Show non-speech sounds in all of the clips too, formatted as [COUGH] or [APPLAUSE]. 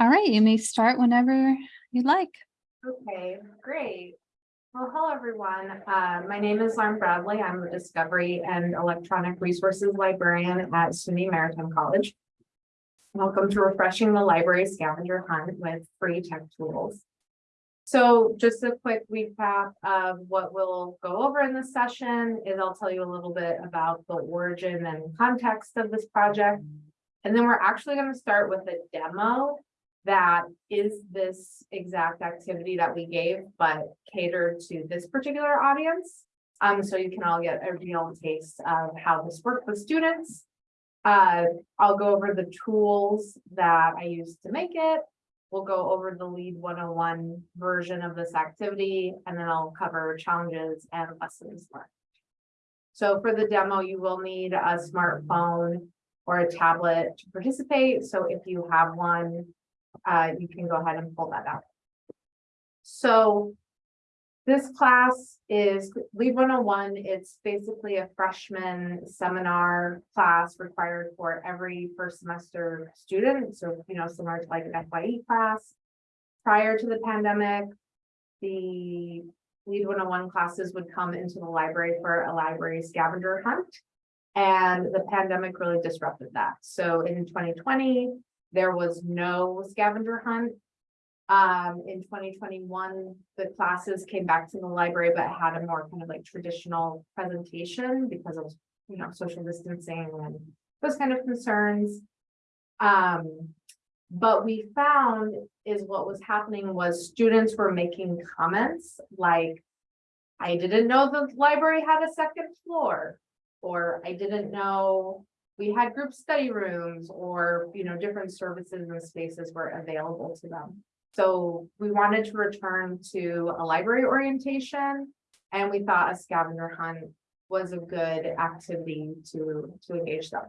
All right, you may start whenever you'd like. Okay, great. Well, hello, everyone. Uh, my name is Lauren Bradley. I'm the Discovery and Electronic Resources Librarian at SUNY Maritime College. Welcome to Refreshing the Library Scavenger Hunt with free tech tools. So just a quick recap of what we'll go over in this session is I'll tell you a little bit about the origin and context of this project. And then we're actually going to start with a demo that is this exact activity that we gave, but catered to this particular audience. Um, so you can all get a real taste of how this worked with students. Uh, I'll go over the tools that I used to make it. We'll go over the lead 101 version of this activity, and then I'll cover challenges and lessons learned. So for the demo, you will need a smartphone or a tablet to participate. So if you have one, uh, you can go ahead and pull that out. So this class is Lead 101. It's basically a freshman seminar class required for every first semester student. So, you know, similar to like an FYE class. Prior to the pandemic, the Lead 101 classes would come into the library for a library scavenger hunt. And the pandemic really disrupted that. So in 2020, there was no scavenger hunt. Um, in twenty twenty-one, the classes came back to the library, but had a more kind of like traditional presentation because of, you know, social distancing and those kind of concerns. Um, but we found is what was happening was students were making comments like, I didn't know the library had a second floor, or I didn't know we had group study rooms or, you know, different services and spaces were available to them. So we wanted to return to a library orientation and we thought a scavenger hunt was a good activity to, to engage them.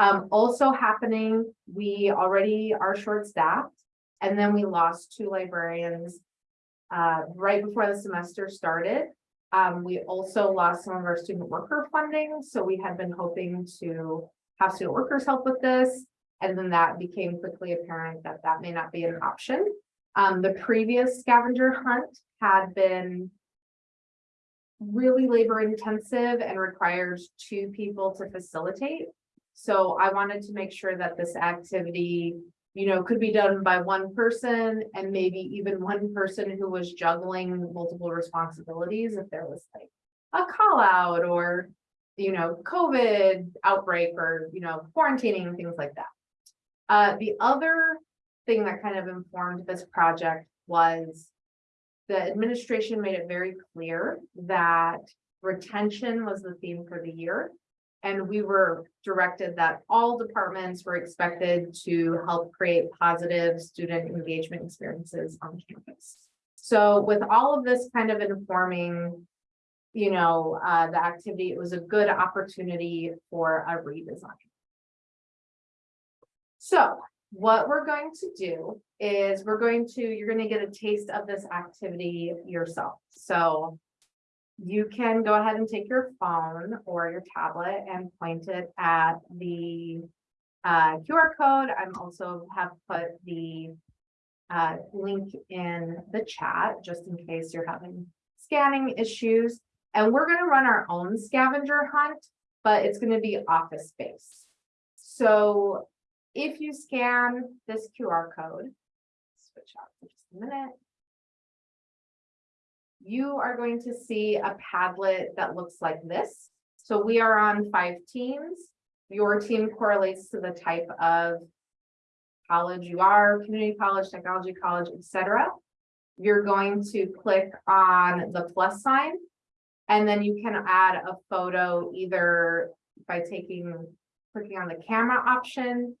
Um, also happening, we already are short staffed and then we lost two librarians uh, right before the semester started. Um, we also lost some of our student worker funding, so we had been hoping to have student workers help with this. And then that became quickly apparent that that may not be an option. Um, the previous scavenger hunt had been really labor intensive and requires two people to facilitate. So I wanted to make sure that this activity, you know, could be done by one person and maybe even one person who was juggling multiple responsibilities if there was like a call out or you know, COVID outbreak or, you know, quarantining, things like that. Uh, the other thing that kind of informed this project was the administration made it very clear that retention was the theme for the year. And we were directed that all departments were expected to help create positive student engagement experiences on campus. So with all of this kind of informing you know, uh, the activity, it was a good opportunity for a redesign. So what we're going to do is we're going to, you're going to get a taste of this activity yourself. So you can go ahead and take your phone or your tablet and point it at the uh, QR code. I'm also have put the uh, link in the chat just in case you're having scanning issues. And we're gonna run our own scavenger hunt, but it's gonna be office space. So if you scan this QR code, switch out for just a minute. You are going to see a Padlet that looks like this. So we are on five teams. Your team correlates to the type of college you are, community college, technology college, etc. You're going to click on the plus sign and then you can add a photo either by taking, clicking on the camera option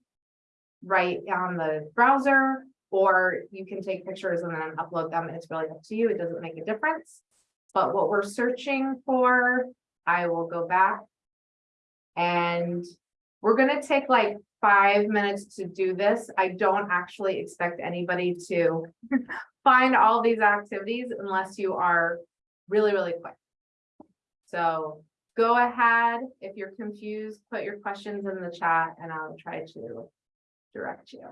right on the browser, or you can take pictures and then upload them. It's really up to you. It doesn't make a difference. But what we're searching for, I will go back and we're going to take like five minutes to do this. I don't actually expect anybody to [LAUGHS] find all these activities unless you are really, really quick. So go ahead. If you're confused, put your questions in the chat and I'll try to direct you.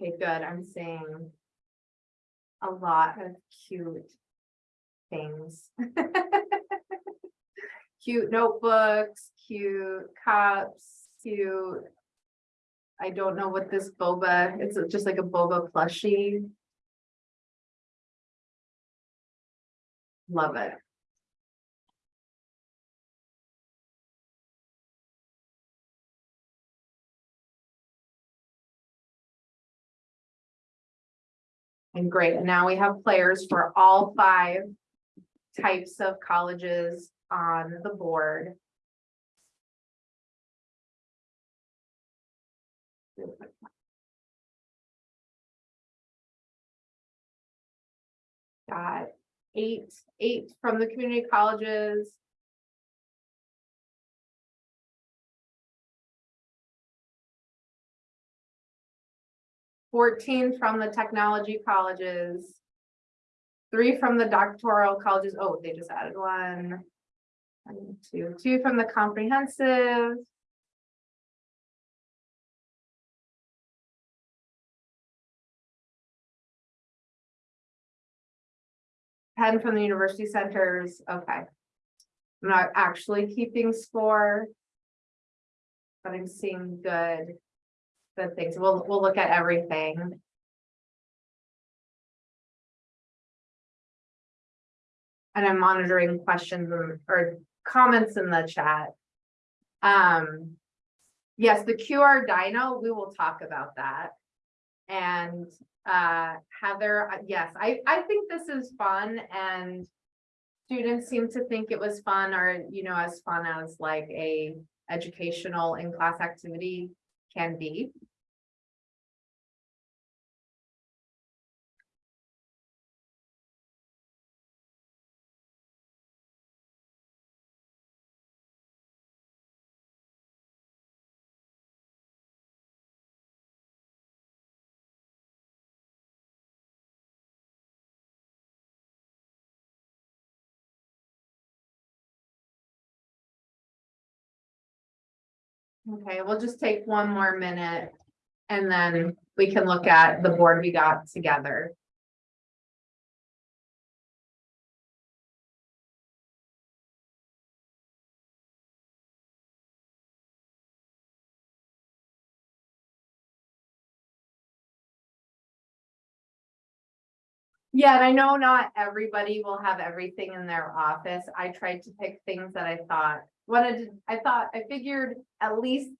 Okay, good. I'm seeing a lot of cute things. [LAUGHS] Cute notebooks, cute cups, cute. I don't know what this boba, it's just like a boba plushie. Love it. And great, and now we have players for all five types of colleges on the board. Got eight, eight from the community colleges. Fourteen from the technology colleges. Three from the doctoral colleges. Oh, they just added one. One, two, two from the comprehensive. Ten from the university centers, okay. I'm not actually keeping score. But I'm seeing good. Good things, we'll, we'll look at everything. And I'm monitoring questions or comments in the chat. Um. Yes, the QR Dino, we will talk about that. And uh Heather, uh, yes, I I think this is fun and. Students seem to think it was fun or, you know, as fun as like a educational in-class activity can be. Okay, we'll just take one more minute. And then we can look at the board we got together. Yeah, and I know not everybody will have everything in their office. I tried to pick things that I thought wanted, to- I thought, I figured at least.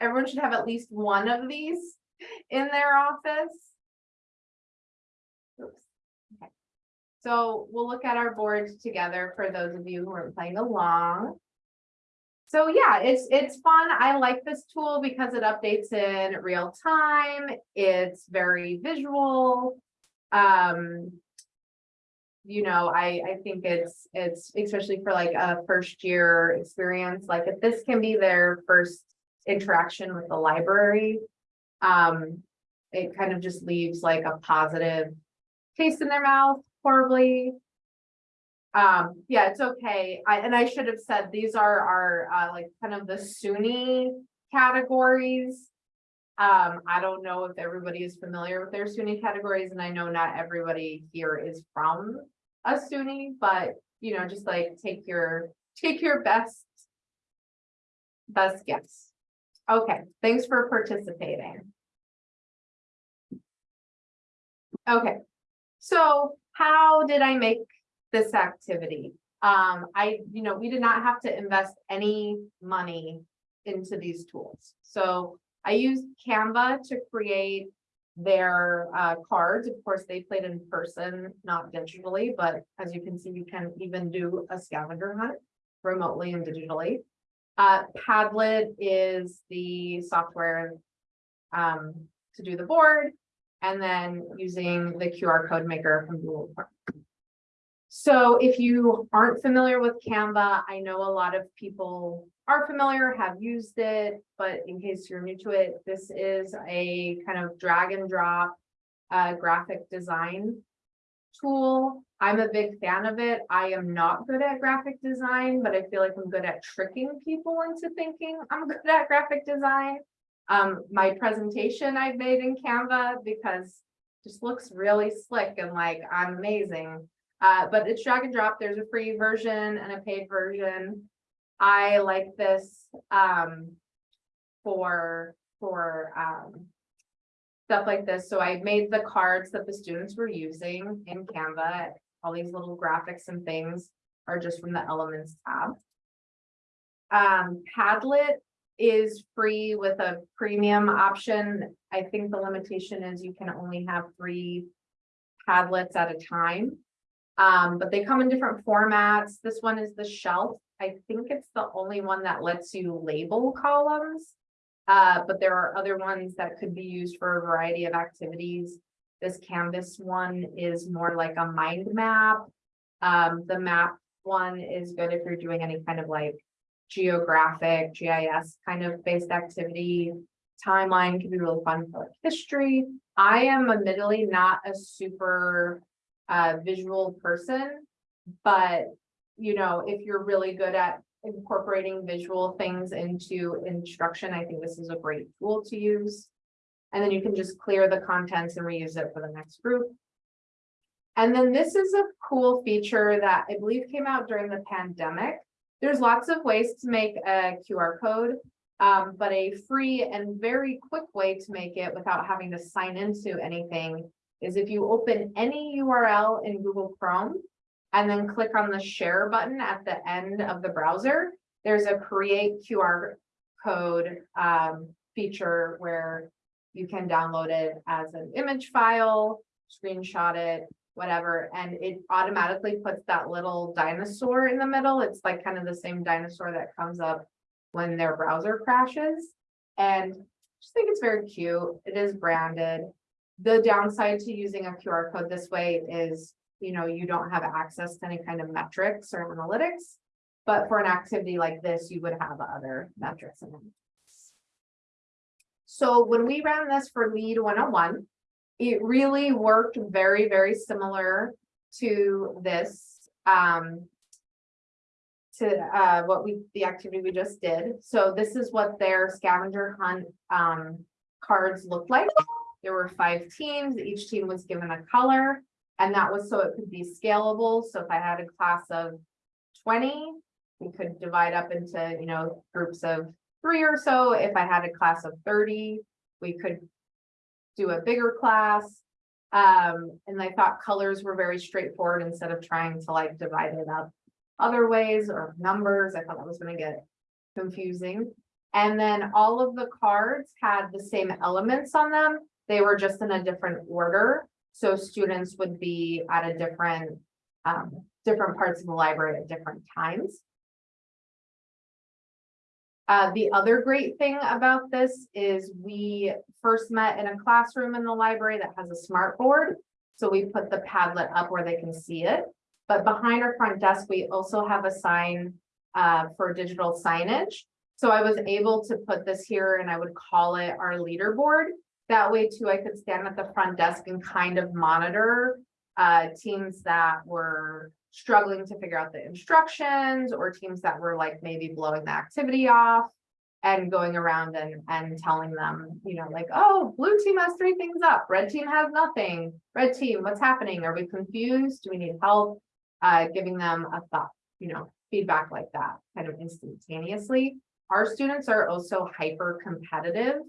Everyone should have at least one of these in their office. Oops. Okay. So we'll look at our board together for those of you who are playing along. So yeah, it's, it's fun. I like this tool because it updates in real time. It's very visual. Um, you know, I, I think it's, it's especially for like a first year experience, like if this can be their first interaction with the library. Um, it kind of just leaves like a positive taste in their mouth horribly. Um, yeah, it's okay. I, and I should have said, these are our, uh, like kind of the SUNY categories. Um, I don't know if everybody is familiar with their SUNY categories, and I know not everybody here is from a SUNY, but, you know, just like take your, take your best best guess. Okay, thanks for participating. Okay, so how did I make this activity? Um, I, you know, we did not have to invest any money into these tools. So I used Canva to create their uh cards. Of course, they played in person, not digitally, but as you can see, you can even do a scavenger hunt remotely and digitally. Uh, Padlet is the software um to do the board and then using the QR code maker from Google. So if you aren't familiar with Canva, I know a lot of people are familiar, have used it, but in case you're new to it, this is a kind of drag and drop uh, graphic design tool. I'm a big fan of it. I am not good at graphic design, but I feel like I'm good at tricking people into thinking I'm good at graphic design. Um, my presentation I've made in Canva because just looks really slick and like I'm amazing. Uh, but it's drag and drop. There's a free version and a paid version. I like this, um, for, for, um, stuff like this. So I made the cards that the students were using in Canva. All these little graphics and things are just from the Elements tab. Um, Padlet is free with a premium option. I think the limitation is you can only have three Padlets at a time. Um, but they come in different formats. This one is the shelf. I think it's the only one that lets you label columns. Uh, but there are other ones that could be used for a variety of activities. This Canvas one is more like a mind map. Um, the map one is good if you're doing any kind of like geographic, GIS kind of based activity. Timeline can be really fun for like history. I am admittedly not a super uh, visual person, but you know, if you're really good at incorporating visual things into instruction, I think this is a great tool to use. And then you can just clear the contents and reuse it for the next group. And then this is a cool feature that I believe came out during the pandemic. There's lots of ways to make a QR code, um, but a free and very quick way to make it without having to sign into anything is if you open any URL in Google Chrome and then click on the share button at the end of the browser, there's a create QR code um, feature where you can download it as an image file, screenshot it, whatever, and it automatically puts that little dinosaur in the middle. It's like kind of the same dinosaur that comes up when their browser crashes. And I just think it's very cute. It is branded. The downside to using a QR code this way is, you know, you don't have access to any kind of metrics or analytics. But for an activity like this, you would have other metrics and. So when we ran this for lead 101, it really worked very, very similar to this. Um, to uh, what we, the activity we just did. So this is what their scavenger hunt um, cards looked like. There were five teams, each team was given a color, and that was so it could be scalable. So if I had a class of 20, we could divide up into, you know, groups of three or so. If I had a class of 30, we could do a bigger class. Um, and I thought colors were very straightforward instead of trying to like divide it up other ways or numbers. I thought that was gonna get confusing. And then all of the cards had the same elements on them. They were just in a different order. So students would be at a different, um, different parts of the library at different times. Uh, the other great thing about this is we first met in a classroom in the library that has a smart board. So we put the Padlet up where they can see it. But behind our front desk, we also have a sign uh, for digital signage. So I was able to put this here and I would call it our leaderboard. That way too, I could stand at the front desk and kind of monitor uh, teams that were struggling to figure out the instructions or teams that were like maybe blowing the activity off and going around and, and telling them, you know, like, oh, blue team has three things up, red team has nothing. Red team, what's happening? Are we confused? Do we need help? Uh, giving them a thought, you know, feedback like that kind of instantaneously. Our students are also hyper competitive.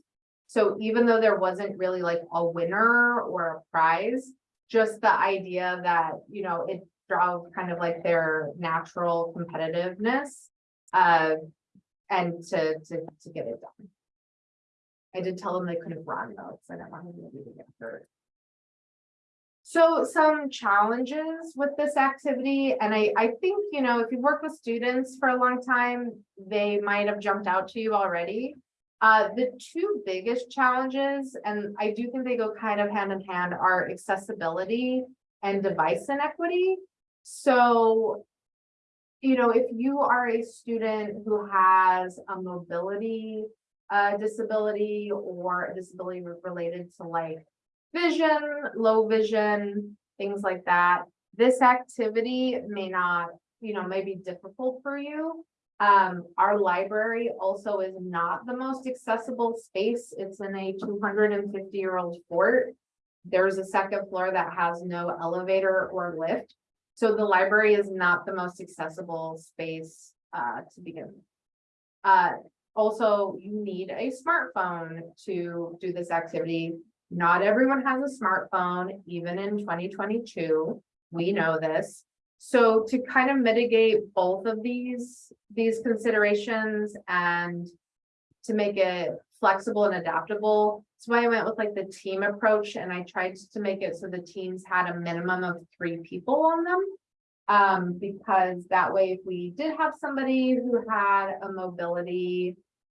So even though there wasn't really like a winner or a prize, just the idea that, you know, it drove kind of like their natural competitiveness uh, and to, to, to get it done. I did tell them they couldn't run though, because I didn't want them to get hurt. So some challenges with this activity, and I, I think, you know, if you've worked with students for a long time, they might have jumped out to you already. Uh, the two biggest challenges, and I do think they go kind of hand in hand, are accessibility and device inequity. So, you know, if you are a student who has a mobility uh, disability or a disability related to like vision, low vision, things like that, this activity may not, you know, may be difficult for you. Um, our library also is not the most accessible space. It's in a two hundred and fifty year old fort. There's a second floor that has no elevator or lift. So the library is not the most accessible space uh to begin. with. Uh, also, you need a smartphone to do this activity. Not everyone has a smartphone, even in twenty twenty-two. We know this. So to kind of mitigate both of these, these considerations and to make it flexible and adaptable, that's why I went with like the team approach and I tried to make it so the teams had a minimum of three people on them. Um, because that way, if we did have somebody who had a mobility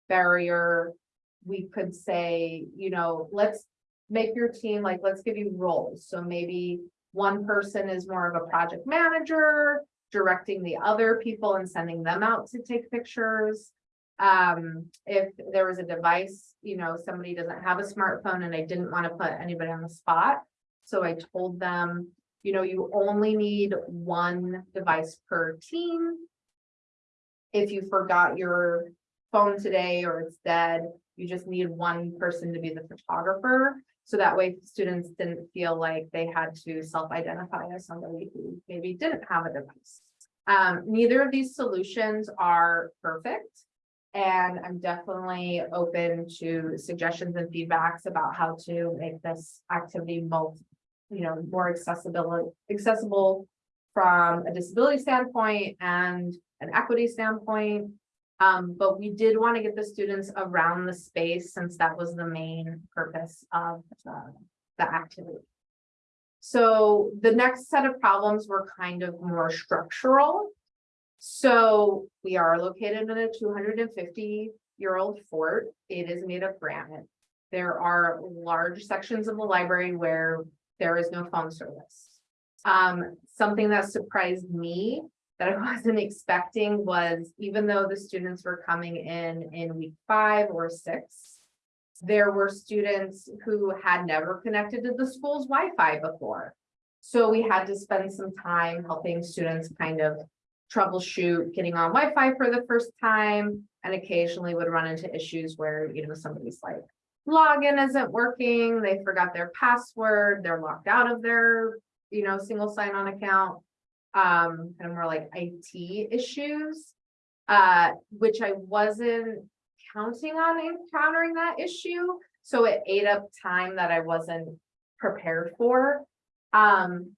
barrier, we could say, you know, let's make your team, like, let's give you roles. So maybe one person is more of a project manager, directing the other people and sending them out to take pictures. Um, if there was a device, you know, somebody doesn't have a smartphone and I didn't want to put anybody on the spot. So I told them, you know, you only need one device per team. If you forgot your phone today or it's dead, you just need one person to be the photographer. So that way students didn't feel like they had to self-identify as somebody who maybe didn't have a device. Um, neither of these solutions are perfect. And I'm definitely open to suggestions and feedbacks about how to make this activity most, you know, more accessible, accessible from a disability standpoint and an equity standpoint. Um, but we did want to get the students around the space since that was the main purpose of the, the activity. So the next set of problems were kind of more structural. So we are located in a two hundred and fifty year old fort. It is made of granite. There are large sections of the library where there is no phone service. Um, something that surprised me that I [LAUGHS] wasn't expecting was even though the students were coming in in week five or six, there were students who had never connected to the school's Wi-Fi before. So we had to spend some time helping students kind of troubleshoot getting on Wi-Fi for the first time and occasionally would run into issues where, you know, somebody's like login isn't working, they forgot their password, they're locked out of their, you know, single sign-on account um, kind of more like IT issues. Uh, which I wasn't counting on encountering that issue, so it ate up time that I wasn't prepared for. Um,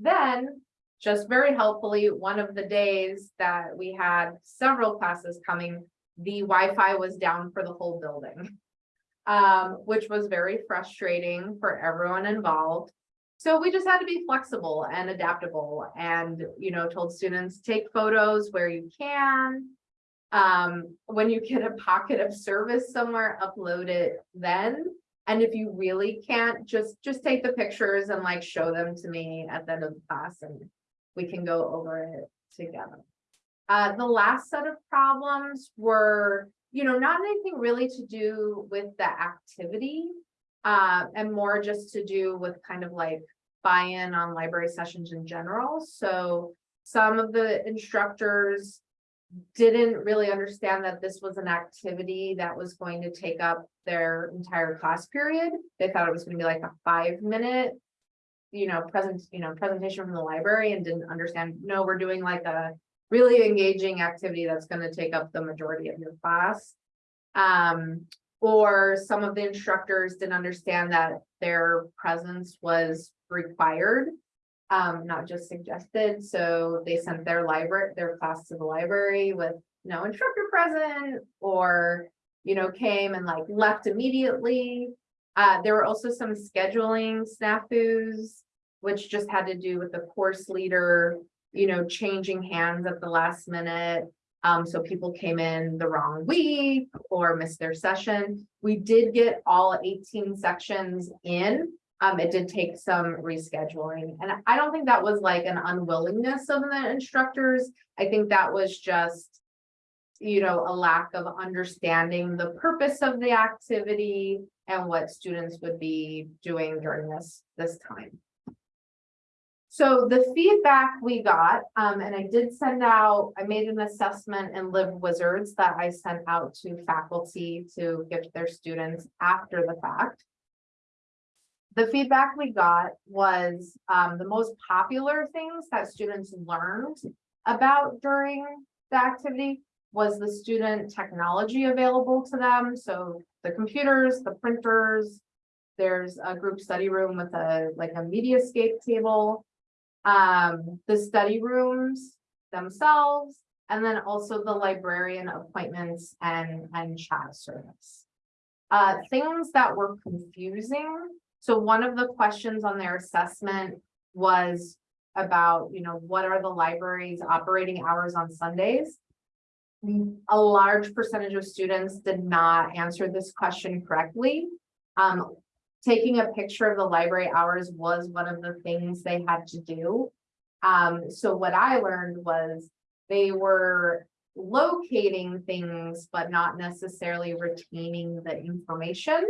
then, just very helpfully, one of the days that we had several classes coming, the Wi-Fi was down for the whole building. Um, which was very frustrating for everyone involved. So we just had to be flexible and adaptable and, you know, told students, take photos where you can. Um, when you get a pocket of service somewhere, upload it then. And if you really can't, just, just take the pictures and like show them to me at the end of the class and we can go over it together. Uh, the last set of problems were, you know, not anything really to do with the activity. Uh, and more just to do with kind of like buy-in on library sessions in general. So some of the instructors didn't really understand that this was an activity that was going to take up their entire class period. They thought it was gonna be like a five minute, you know, present, you know, presentation from the library and didn't understand, no, we're doing like a really engaging activity that's gonna take up the majority of your class. Um, or some of the instructors didn't understand that their presence was required. Um, not just suggested, so they sent their library, their class to the library with no instructor present. Or, you know, came and like left immediately. Uh, there were also some scheduling snafus. Which just had to do with the course leader, you know, changing hands at the last minute. Um, so people came in the wrong week or missed their session. We did get all eighteen sections in. Um, it did take some rescheduling and I don't think that was like an unwillingness of the instructors. I think that was just. You know, a lack of understanding the purpose of the activity and what students would be doing during this, this time. So the feedback we got, um, and I did send out, I made an assessment in LibWizards that I sent out to faculty to give their students after the fact. The feedback we got was, um, the most popular things that students learned about during the activity was the student technology available to them, so the computers, the printers. There's a group study room with a, like a mediascape table. Um, the study rooms themselves, and then also the librarian appointments and, and chat service. Uh, things that were confusing, so one of the questions on their assessment was about, you know, what are the library's operating hours on Sundays? Mm, A large percentage of students did not answer this question correctly. Um, taking a picture of the library hours was one of the things they had to do. Um, so what I learned was they were locating things, but not necessarily retaining the information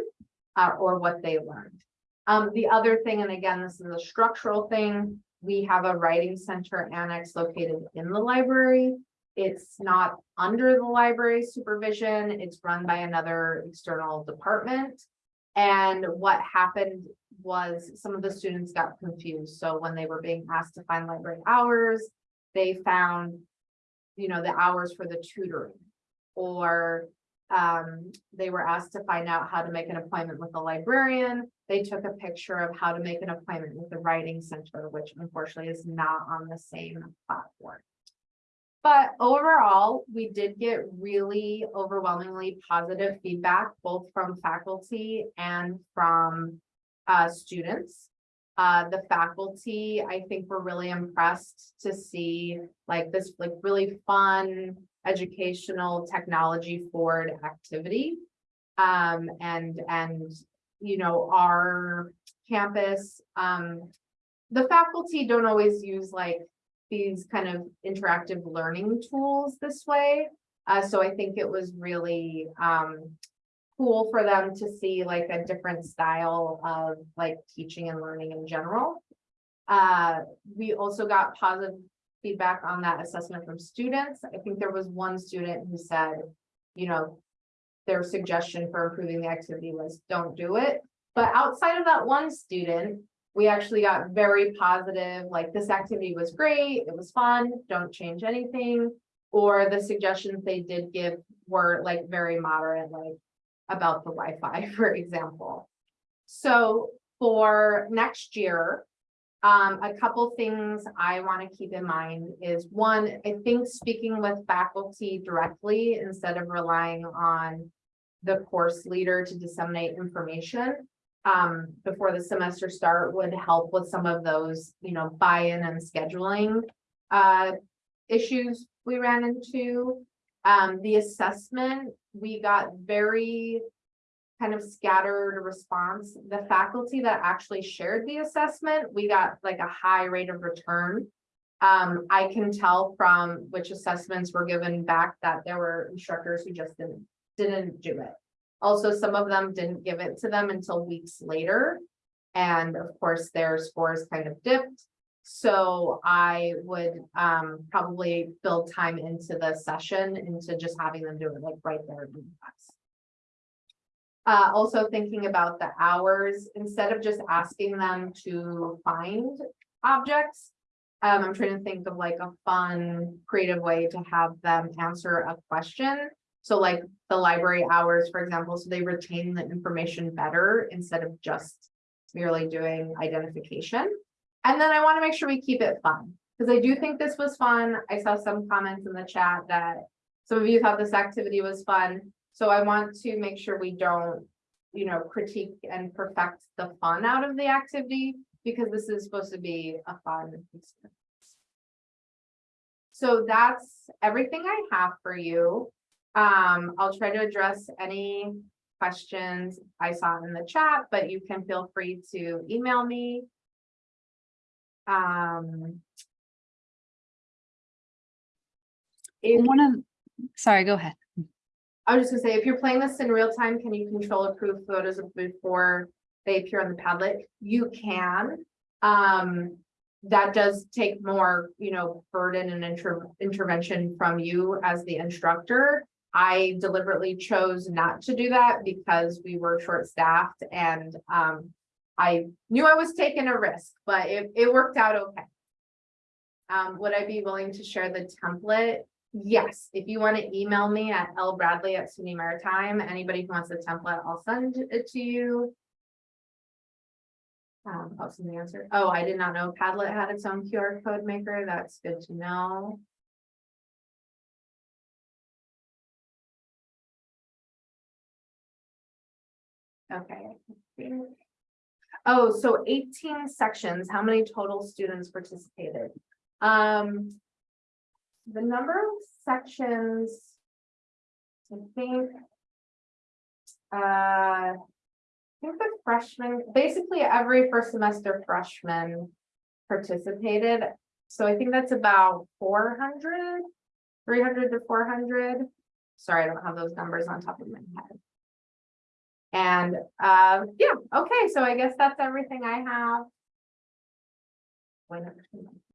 uh, or what they learned. Um, the other thing, and again, this is a structural thing, we have a writing center annex located in the library. It's not under the library supervision, it's run by another external department. And what happened was some of the students got confused, so when they were being asked to find library hours, they found. You know, the hours for the tutoring, or um, they were asked to find out how to make an appointment with a librarian. They took a picture of how to make an appointment with the writing center, which unfortunately is not on the same platform. But overall, we did get really overwhelmingly positive feedback, both from faculty and from uh, students. Uh, the faculty, I think were really impressed to see like this, like really fun, educational technology forward activity. Um, and, and, you know, our campus, um, the faculty don't always use like these kind of interactive learning tools this way. Uh, so I think it was really, um, cool for them to see like a different style of like teaching and learning in general. Uh, we also got positive feedback on that assessment from students. I think there was one student who said, you know, their suggestion for improving the activity was don't do it. But outside of that one student, we actually got very positive, like this activity was great, it was fun, don't change anything. Or the suggestions they did give were like very moderate, like about the Wi-Fi, [LAUGHS] for example. So for next year, um, a couple things I want to keep in mind is one, I think speaking with faculty directly instead of relying on the course leader to disseminate information um, before the semester start would help with some of those, you know, buy-in and scheduling uh, issues we ran into. Um, the assessment, we got very kind of scattered response. The faculty that actually shared the assessment, we got like a high rate of return. Um, I can tell from which assessments were given back that there were instructors who just didn't, didn't do it. Also, some of them didn't give it to them until weeks later. And of course, their scores kind of dipped. So I would um probably build time into the session into just having them do it like right there in class. Uh, also thinking about the hours, instead of just asking them to find objects. Um, I'm trying to think of like a fun, creative way to have them answer a question. So like the library hours, for example, so they retain the information better instead of just merely doing identification. And then I want to make sure we keep it fun, because I do think this was fun. I saw some comments in the chat that some of you thought this activity was fun. So I want to make sure we don't, you know, critique and perfect the fun out of the activity, because this is supposed to be a fun experience. So that's everything I have for you. Um, I'll try to address any questions I saw in the chat, but you can feel free to email me. Um. If, One of, sorry, go ahead. I was just gonna say, if you're playing this in real time, can you control approved photos before they appear on the Padlet? You can. Um, that does take more, you know, burden and inter- intervention from you as the instructor. I deliberately chose not to do that because we were short-staffed and, um, I knew I was taking a risk, but it, it worked out okay. Um, would I be willing to share the template? Yes, if you want to email me at lbradley at SUNY Maritime, anybody who wants the template, I'll send it to you. Um, oh, some answer. Oh, I did not know Padlet had its own QR code maker. That's good to know. Okay. Oh, so eighteen sections, how many total students participated? Um. The number of sections. I think. Uh. I think the freshmen, basically every first semester freshman participated. So I think that's about 400, 300 to four hundred. Sorry, I don't have those numbers on top of my head. And, uh, yeah, okay, so I guess that's everything I have.